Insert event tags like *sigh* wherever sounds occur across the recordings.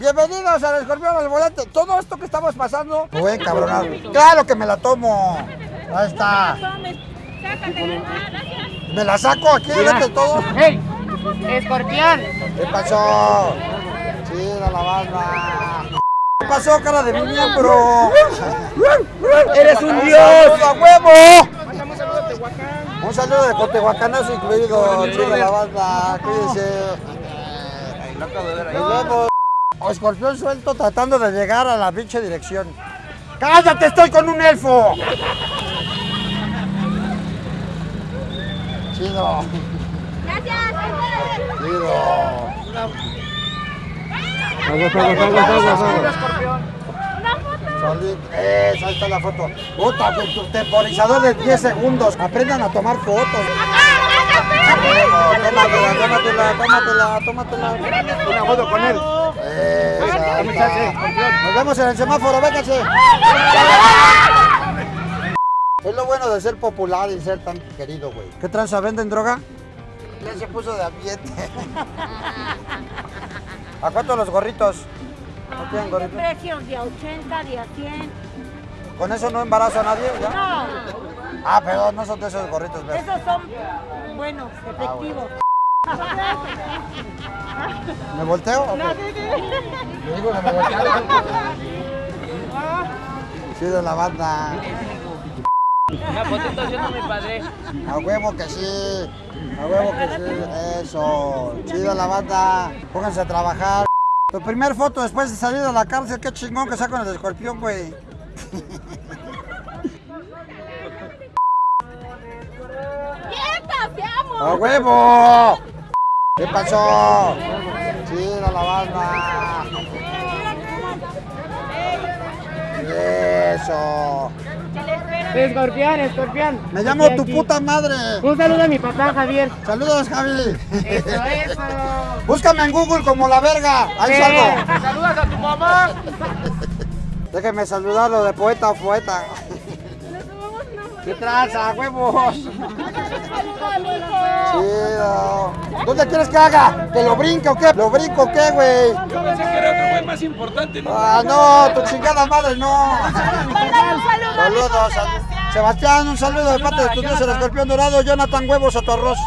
Bienvenidos al Escorpión al Volante. Todo esto que estamos pasando, a encabronar. Claro que me la tomo. Ahí está. ¿Me la saco aquí delante de todo? ¡Hey! ¡Escorpión! ¿Qué pasó? Chida la banda. ¿Qué pasó, cara de mi miembro? ¡Eres un dios! ¡Saludo a huevo! Un saludo a Tehuacán. Un saludo de Cotehuacanazo incluido. Chida la banda. Cuídense. Nos vemos. Escorpión suelto tratando de llegar a la pinche dirección. ¡Cállate! ¡Estoy con un elfo! Chido. Chido. Solid- Eso, ahí está la foto. Puta, tu- tu temporizador de 10 segundos. Aprendan a tomar fotos. Tómatela, tómatela, tómatela, tómatela. Una foto con él. Nos vemos en el semáforo, véngase. Es lo bueno de ser popular y ser tan querido, güey. ¿Qué tranza? ¿Venden droga? Ya se puso de ambiente. ¿A cuánto los gorritos? ¿No tienen gorritos? precios de 80, de a 100. ¿Con eso no embarazo a nadie? ¿ya? No, Ah, pero no son de esos gorritos, ¿ves? esos son buenos, efectivos. ¿Me volteo? o qué? Le digo que me volteo. Chido la banda. Una fotito haciendo mi padre. A huevo que sí. A huevo que sí. Eso. Chido la banda. Pónganse a trabajar. Tu primer foto después de salir de la cárcel, qué chingón que sacan el escorpión, güey. ¡Quieta, te amo! ¡A huevo! ¿Qué pasó? Chido la banda. Eso. Escorpión, escorpión. Me llamo tu aquí. puta madre. Un saludo a mi papá, Javier. Saludos, Javi. Eso, eso. *laughs* Búscame en Google como la verga. Ahí salgo. Saludas a tu mamá. Déjeme saludarlo de poeta o poeta. ¿Qué traza, huevos? Chido. ¿Dónde quieres que haga? ¿Que lo brinque o qué? ¿Lo brinco o qué, güey? Pensé que era otro güey más importante, ¿no? Ah, no, tu chingada madre, no. Saludos. a- Sebastián, un saludo de parte de tu dios, el escorpión dorado, Jonathan Huevos a tu arroz.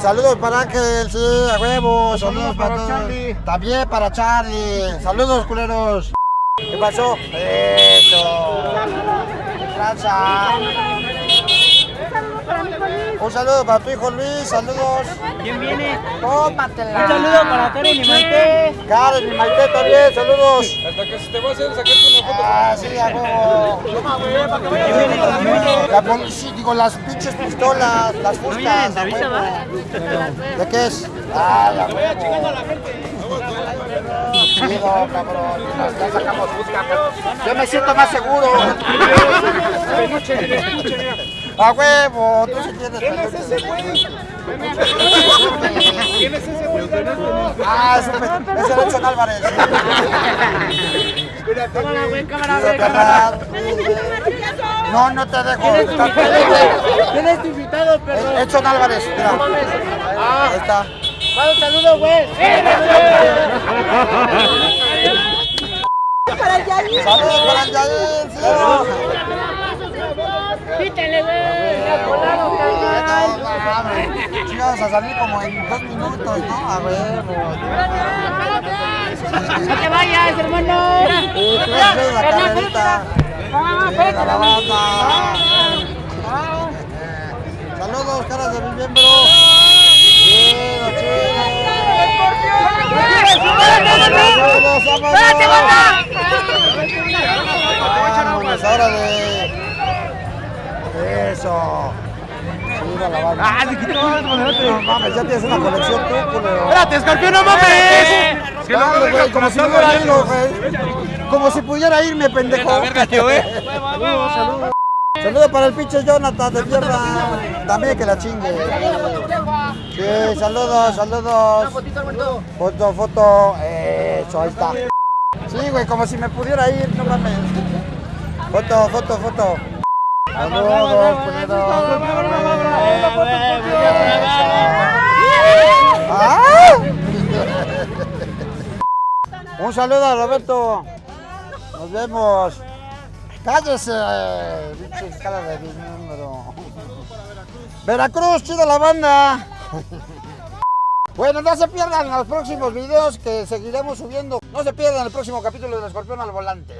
Saludos para Ángel, sí, a huevos. Saludos para todos. También para Charlie. Saludos, culeros. ¿Qué pasó? Eso. Un saludo para tu hijo Luis, saludos. ¿Quién viene? Tómatela. Un saludo para Karen y Maite. Karen y Maite también, saludos. Hasta que se te va a hacer sacarte una foto Ah, sí, a huevo. ¿Quién viene? ¿Quién viene? La policía, digo, las pinches pistolas, las fuscas, a. ¿De qué es? Ah, la huevo. Chido, cabrón. Ya sacamos fusca. Yo me siento más seguro. *laughs* A huevo, tú sí tienes. ¿Quién es ese güey? ¿Quién es ese güey? Ah, es, el Edson Álvarez. Cámara, güey, cámara, güey, cámara. No, no te dejo. ¿Quién es tu Está invitado? ¿Quién es tu invitado, perro? Edson Álvarez, mira. Ahí está. Manda un saludo, güey. Saludos para el Yair, sí. Pítale, güey. Ya colaron, carnal. Chicos, a salir como en dos minutos, ¿no? A huevo. No te vayas, hermano. La carrerita. La banda. Saludos, caras de mi miembro. Chido, chido. Saludos, vámonos. Vámonos, órale. Eso. Chido la banda. Ah, se quitó. No mames, ya tienes una colección tú, culero. Espérate, escorpión, no mames. Dale, güey, como si pudiera irme, güey. Como si pudiera irme, pendejo. verga, tío, eh. Saludos, saludos. Saludos para el pinche Jonathan de tierra. También que la chingue. Sí, saludos, saludos. Foto, foto. Eso, ahí está. Sí, güey, como si me pudiera ir, no mames. Foto, foto, foto. Saludos. ¡Ah! Un saludo a Roberto. Nos vemos. Cállese, pinche cara de número. Veracruz, chida la banda. Bueno, no se pierdan los próximos videos que seguiremos subiendo. No se pierdan el próximo capítulo del Escorpión al Volante.